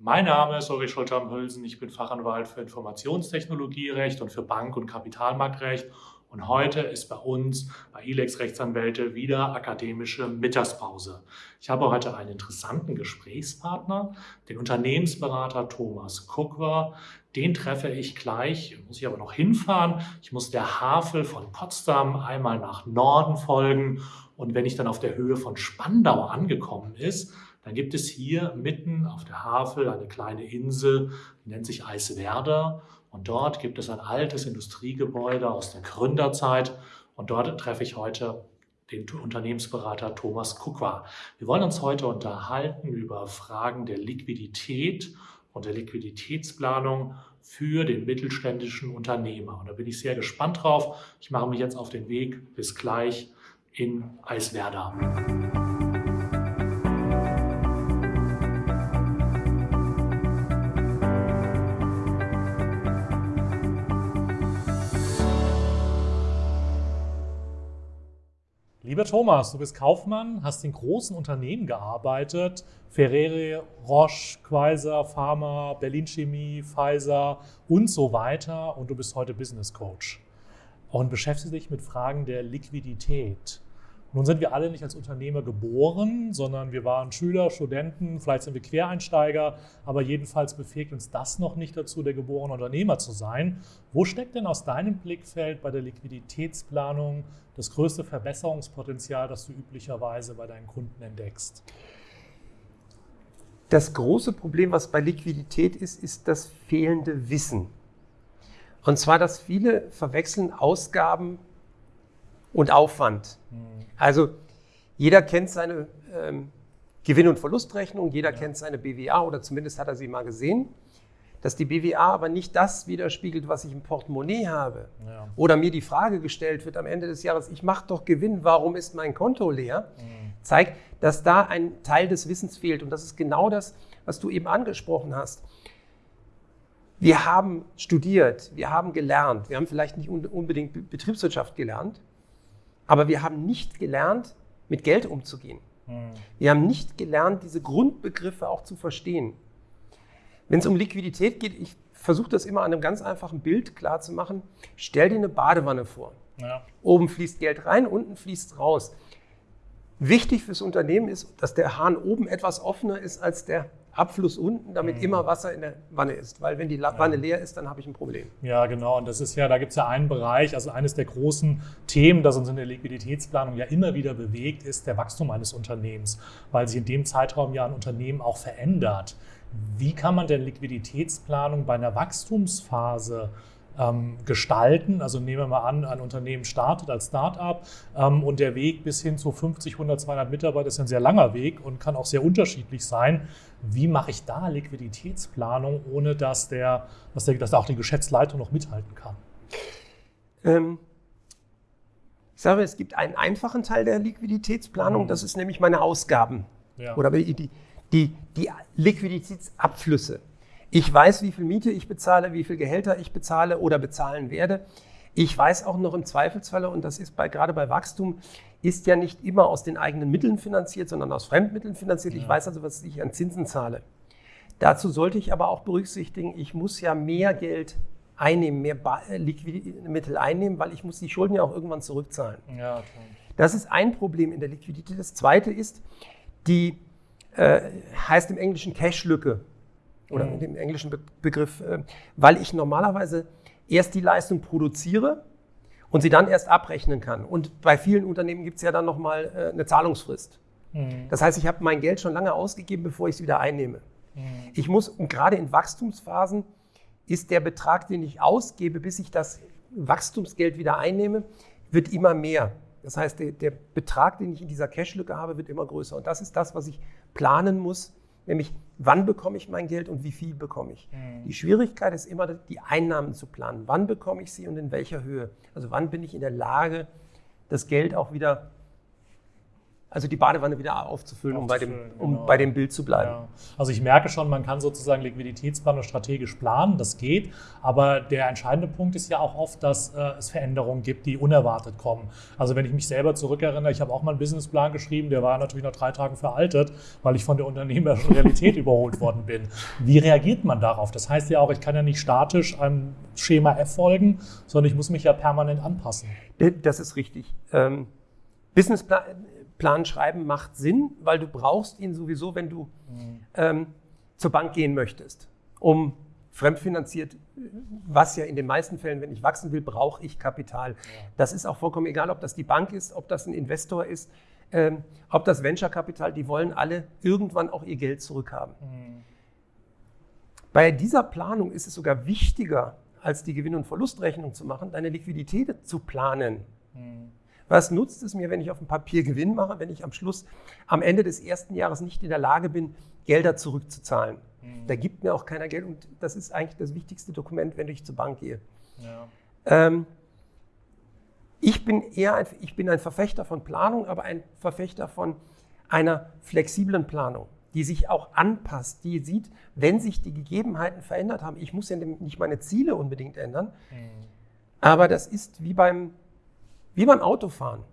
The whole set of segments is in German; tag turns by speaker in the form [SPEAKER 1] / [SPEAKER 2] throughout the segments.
[SPEAKER 1] Mein Name ist Ulrich Schulter-Hülsen. Ich bin Fachanwalt für Informationstechnologierecht und für Bank- und Kapitalmarktrecht. Und heute ist bei uns, bei ILEX Rechtsanwälte, wieder akademische Mittagspause. Ich habe heute einen interessanten Gesprächspartner, den Unternehmensberater Thomas Kuckwer. Den treffe ich gleich, muss ich aber noch hinfahren. Ich muss der Havel von Potsdam einmal nach Norden folgen. Und wenn ich dann auf der Höhe von Spandau angekommen ist, dann gibt es hier mitten auf der Havel eine kleine Insel, die nennt sich Eiswerder. Und dort gibt es ein altes Industriegebäude aus der Gründerzeit. Und dort treffe ich heute den Unternehmensberater Thomas Kukwa. Wir wollen uns heute unterhalten über Fragen der Liquidität und der Liquiditätsplanung für den mittelständischen Unternehmer. Und da bin ich sehr gespannt drauf. Ich mache mich jetzt auf den Weg. Bis gleich in Eiswerder. Lieber Thomas, du bist Kaufmann, hast in großen Unternehmen gearbeitet, Ferrere, Roche, Quaiser, Pharma, Berlin Chemie, Pfizer und so weiter. Und du bist heute Business Coach. Und beschäftigst dich mit Fragen der Liquidität. Nun sind wir alle nicht als Unternehmer geboren, sondern wir waren Schüler, Studenten, vielleicht sind wir Quereinsteiger, aber jedenfalls befähigt uns das noch nicht dazu, der geborene Unternehmer zu sein. Wo steckt denn aus deinem Blickfeld bei der Liquiditätsplanung das größte Verbesserungspotenzial, das du üblicherweise bei deinen Kunden entdeckst?
[SPEAKER 2] Das große Problem, was bei Liquidität ist, ist das fehlende Wissen. Und zwar, dass viele verwechseln Ausgaben und Aufwand. Mhm. Also jeder kennt seine ähm, Gewinn- und Verlustrechnung, jeder ja. kennt seine BWA oder zumindest hat er sie mal gesehen. Dass die BWA aber nicht das widerspiegelt, was ich im Portemonnaie habe. Ja. Oder mir die Frage gestellt wird am Ende des Jahres, ich mache doch Gewinn, warum ist mein Konto leer? Mhm. Zeigt, dass da ein Teil des Wissens fehlt. Und das ist genau das, was du eben angesprochen hast. Wir haben studiert, wir haben gelernt, wir haben vielleicht nicht unbedingt Betriebswirtschaft gelernt, aber wir haben nicht gelernt, mit Geld umzugehen. Hm. Wir haben nicht gelernt, diese Grundbegriffe auch zu verstehen. Wenn es um Liquidität geht, ich versuche das immer an einem ganz einfachen Bild klar zu machen. Stell dir eine Badewanne vor. Ja. Oben fließt Geld rein, unten fließt raus. Wichtig fürs Unternehmen ist, dass der Hahn oben etwas offener ist als der Abfluss unten, damit mhm. immer Wasser in der Wanne ist. Weil wenn die Wanne ja. leer ist, dann habe ich ein Problem.
[SPEAKER 1] Ja, genau. Und das ist ja, da gibt es ja einen Bereich, also eines der großen Themen, das uns in der Liquiditätsplanung ja immer wieder bewegt, ist der Wachstum eines Unternehmens, weil sich in dem Zeitraum ja ein Unternehmen auch verändert. Wie kann man denn Liquiditätsplanung bei einer Wachstumsphase gestalten. Also nehmen wir mal an, ein Unternehmen startet als Start-up ähm, und der Weg bis hin zu 50, 100, 200 Mitarbeiter ist ein sehr langer Weg und kann auch sehr unterschiedlich sein. Wie mache ich da Liquiditätsplanung, ohne dass, der, dass, der, dass auch die Geschäftsleitung noch mithalten kann? Ähm,
[SPEAKER 2] ich sage, es gibt einen einfachen Teil der Liquiditätsplanung, mhm. das ist nämlich meine Ausgaben ja. oder die, die, die Liquiditätsabflüsse. Ich weiß, wie viel Miete ich bezahle, wie viel Gehälter ich bezahle oder bezahlen werde. Ich weiß auch noch im Zweifelsfalle, und das ist bei, gerade bei Wachstum, ist ja nicht immer aus den eigenen Mitteln finanziert, sondern aus Fremdmitteln finanziert. Ja. Ich weiß also, was ich an Zinsen zahle. Dazu sollte ich aber auch berücksichtigen, ich muss ja mehr Geld einnehmen, mehr äh, Liquidmittel einnehmen, weil ich muss die Schulden ja auch irgendwann zurückzahlen. Ja, okay. Das ist ein Problem in der Liquidität. Das zweite ist, die äh, heißt im Englischen Cash-Lücke oder mhm. mit dem englischen Be Begriff, äh, weil ich normalerweise erst die Leistung produziere und sie dann erst abrechnen kann. Und bei vielen Unternehmen gibt es ja dann nochmal äh, eine Zahlungsfrist. Mhm. Das heißt, ich habe mein Geld schon lange ausgegeben, bevor ich es wieder einnehme. Mhm. Ich muss, und gerade in Wachstumsphasen, ist der Betrag, den ich ausgebe, bis ich das Wachstumsgeld wieder einnehme, wird immer mehr. Das heißt, der, der Betrag, den ich in dieser Cashlücke habe, wird immer größer. Und das ist das, was ich planen muss, nämlich wann bekomme ich mein Geld und wie viel bekomme ich. Mhm. Die Schwierigkeit ist immer, die Einnahmen zu planen. Wann bekomme ich sie und in welcher Höhe? Also wann bin ich in der Lage, das Geld auch wieder also die Badewanne wieder aufzufüllen, um, bei dem, um genau. bei dem Bild zu bleiben. Ja.
[SPEAKER 1] Also ich merke schon, man kann sozusagen Liquiditätsplanung strategisch planen, das geht, aber der entscheidende Punkt ist ja auch oft, dass äh, es Veränderungen gibt, die unerwartet kommen. Also wenn ich mich selber zurückerinnere, ich habe auch mal einen Businessplan geschrieben, der war natürlich nach drei Tagen veraltet, weil ich von der unternehmerischen Realität überholt worden bin. Wie reagiert man darauf? Das heißt ja auch, ich kann ja nicht statisch einem Schema F folgen, sondern ich muss mich ja permanent anpassen.
[SPEAKER 2] Das ist richtig. Ähm, Businessplan Plan schreiben macht Sinn, weil du brauchst ihn sowieso, wenn du mhm. ähm, zur Bank gehen möchtest, um fremdfinanziert, was ja in den meisten Fällen, wenn ich wachsen will, brauche ich Kapital. Ja. Das ist auch vollkommen egal, ob das die Bank ist, ob das ein Investor ist, ähm, ob das Venture-Kapital, die wollen alle irgendwann auch ihr Geld zurückhaben. Mhm. Bei dieser Planung ist es sogar wichtiger, als die Gewinn- und Verlustrechnung zu machen, deine Liquidität zu planen. Mhm. Was nutzt es mir, wenn ich auf dem Papier Gewinn mache, wenn ich am Schluss, am Ende des ersten Jahres nicht in der Lage bin, Gelder zurückzuzahlen? Mhm. Da gibt mir auch keiner Geld und das ist eigentlich das wichtigste Dokument, wenn ich zur Bank gehe. Ja. Ähm, ich bin eher ein, ich bin ein Verfechter von Planung, aber ein Verfechter von einer flexiblen Planung, die sich auch anpasst, die sieht, wenn sich die Gegebenheiten verändert haben. Ich muss ja nicht meine Ziele unbedingt ändern, mhm. aber das ist wie beim wie beim Autofahren.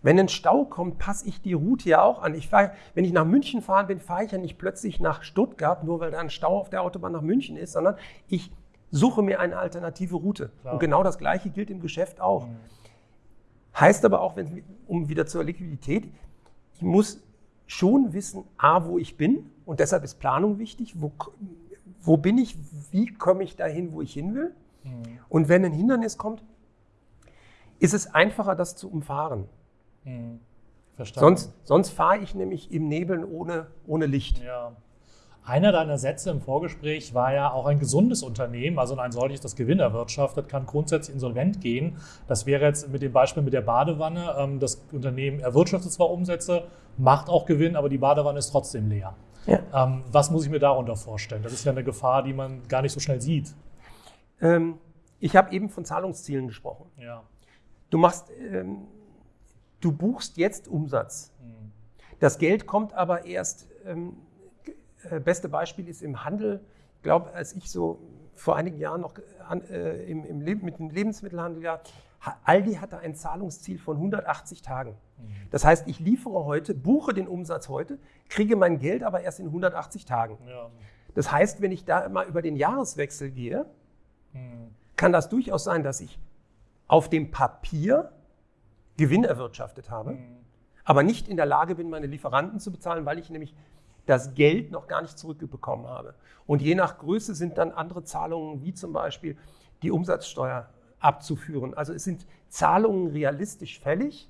[SPEAKER 2] Wenn ein Stau kommt, passe ich die Route ja auch an. Ich fahr, wenn ich nach München fahren bin, fahre ich ja nicht plötzlich nach Stuttgart, nur weil da ein Stau auf der Autobahn nach München ist, sondern ich suche mir eine alternative Route. Klar. Und genau das Gleiche gilt im Geschäft auch. Mhm. Heißt aber auch, wenn, um wieder zur Liquidität, ich muss schon wissen, A, wo ich bin. Und deshalb ist Planung wichtig. Wo, wo bin ich? Wie komme ich dahin, wo ich hin will? Mhm. Und wenn ein Hindernis kommt, ist es einfacher, das zu umfahren. Mhm. Verstanden. Sonst, sonst fahre ich nämlich im Nebeln ohne, ohne Licht.
[SPEAKER 1] Ja. Einer deiner Sätze im Vorgespräch war ja auch ein gesundes Unternehmen, also ein solches, das Gewinn erwirtschaftet, kann grundsätzlich insolvent gehen. Das wäre jetzt mit dem Beispiel mit der Badewanne. Ähm, das Unternehmen erwirtschaftet zwar Umsätze, macht auch Gewinn, aber die Badewanne ist trotzdem leer. Ja. Ähm, was muss ich mir darunter vorstellen? Das ist ja eine Gefahr, die man gar nicht so schnell sieht.
[SPEAKER 2] Ähm, ich habe eben von Zahlungszielen gesprochen. Ja. Du machst, ähm, du buchst jetzt Umsatz. Mhm. Das Geld kommt aber erst, ähm, äh, beste Beispiel ist im Handel. Ich glaube, als ich so vor einigen Jahren noch äh, im, im mit dem Lebensmittelhandel ja, Aldi hatte ein Zahlungsziel von 180 Tagen. Mhm. Das heißt, ich liefere heute, buche den Umsatz heute, kriege mein Geld aber erst in 180 Tagen. Ja. Das heißt, wenn ich da mal über den Jahreswechsel gehe, mhm. kann das durchaus sein, dass ich auf dem Papier Gewinn erwirtschaftet habe, mhm. aber nicht in der Lage bin, meine Lieferanten zu bezahlen, weil ich nämlich das Geld noch gar nicht zurückbekommen habe. Und je nach Größe sind dann andere Zahlungen, wie zum Beispiel die Umsatzsteuer abzuführen. Also es sind Zahlungen realistisch fällig,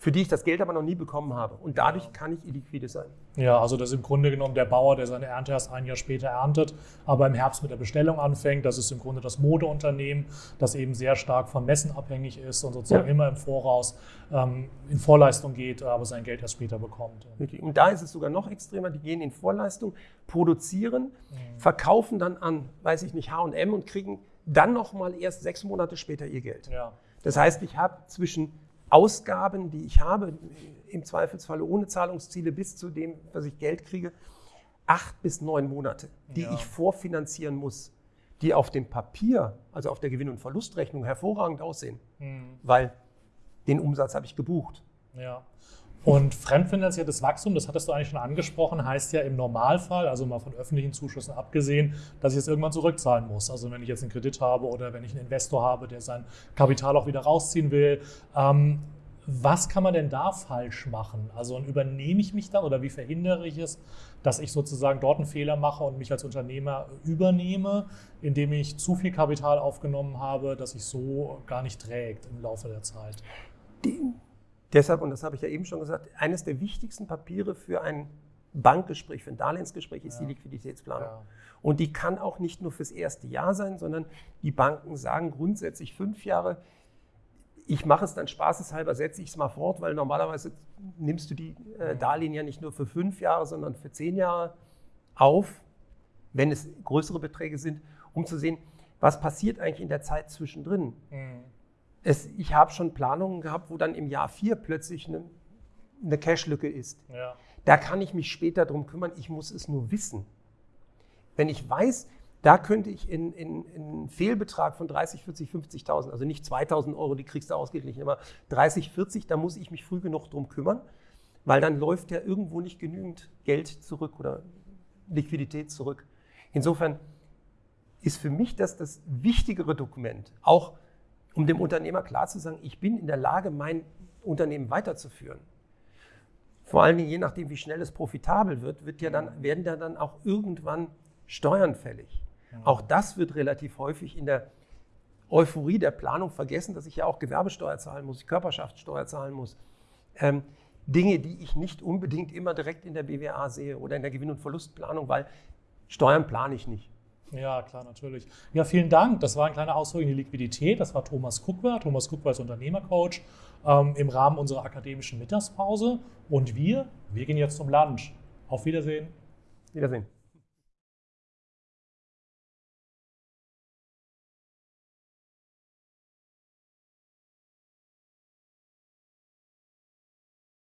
[SPEAKER 2] für die ich das Geld aber noch nie bekommen habe. Und dadurch kann ich illiquide sein.
[SPEAKER 1] Ja, also das ist im Grunde genommen der Bauer, der seine Ernte erst ein Jahr später erntet, aber im Herbst mit der Bestellung anfängt. Das ist im Grunde das Modeunternehmen, das eben sehr stark vom Messen abhängig ist und sozusagen ja. immer im Voraus ähm, in Vorleistung geht, aber sein Geld erst später bekommt.
[SPEAKER 2] Und da ist es sogar noch extremer. Die gehen in Vorleistung, produzieren, mhm. verkaufen dann an, weiß ich nicht, H&M und kriegen dann noch mal erst sechs Monate später ihr Geld. Ja. Das heißt, ich habe zwischen Ausgaben, die ich habe, im Zweifelsfalle ohne Zahlungsziele bis zu dem, was ich Geld kriege, acht bis neun Monate, die ja. ich vorfinanzieren muss, die auf dem Papier, also auf der Gewinn- und Verlustrechnung hervorragend aussehen, mhm. weil den Umsatz habe ich gebucht.
[SPEAKER 1] Ja. Und fremdfinanziertes Wachstum, das hattest du eigentlich schon angesprochen, heißt ja im Normalfall, also mal von öffentlichen Zuschüssen abgesehen, dass ich es irgendwann zurückzahlen muss. Also wenn ich jetzt einen Kredit habe oder wenn ich einen Investor habe, der sein Kapital auch wieder rausziehen will. Ähm, was kann man denn da falsch machen? Also übernehme ich mich da oder wie verhindere ich es, dass ich sozusagen dort einen Fehler mache und mich als Unternehmer übernehme, indem ich zu viel Kapital aufgenommen habe, dass sich so gar nicht trägt im Laufe der Zeit?
[SPEAKER 2] Deshalb, und das habe ich ja eben schon gesagt, eines der wichtigsten Papiere für ein Bankgespräch, für ein Darlehensgespräch ist ja. die Liquiditätsplanung. Ja. Und die kann auch nicht nur fürs erste Jahr sein, sondern die Banken sagen grundsätzlich fünf Jahre. Ich mache es dann spaßeshalber, setze ich es mal fort, weil normalerweise nimmst du die äh, Darlehen ja nicht nur für fünf Jahre, sondern für zehn Jahre auf, wenn es größere Beträge sind, um zu sehen, was passiert eigentlich in der Zeit zwischendrin. Mhm es, ich habe schon Planungen gehabt, wo dann im Jahr vier plötzlich eine eine Cash-Lücke ist. Ja. Da kann ich mich später drum kümmern, ich muss es nur wissen. Wenn ich weiß, da könnte ich in, in, in einen Fehlbetrag von 30, 40, 50.000, also nicht 2.000 Euro, die kriegst du ausgeglichen, aber 30, 40, da muss ich mich früh genug drum kümmern, weil dann läuft ja irgendwo nicht genügend Geld zurück oder Liquidität zurück. Insofern ist für mich das das wichtigere Dokument, auch um dem Unternehmer klar zu sagen, ich bin in der Lage, mein Unternehmen weiterzuführen. Vor allen Dingen, je nachdem, wie schnell es profitabel wird, wird ja dann, werden da dann auch irgendwann Steuern fällig. Ja. Auch das wird relativ häufig in der Euphorie der Planung vergessen, dass ich ja auch Gewerbesteuer zahlen muss, Körperschaftssteuer zahlen muss. Ähm, Dinge, die ich nicht unbedingt immer direkt in der BWA sehe oder in der Gewinn- und Verlustplanung, weil Steuern plane ich nicht.
[SPEAKER 1] Ja, klar, natürlich. Ja, vielen Dank. Das war ein kleiner Ausflug in die Liquidität. Das war Thomas Kuckwer. Thomas Kuckwer ist Unternehmercoach ähm, im Rahmen unserer akademischen Mittagspause. Und wir, wir gehen jetzt zum Lunch. Auf Wiedersehen.
[SPEAKER 2] Wiedersehen.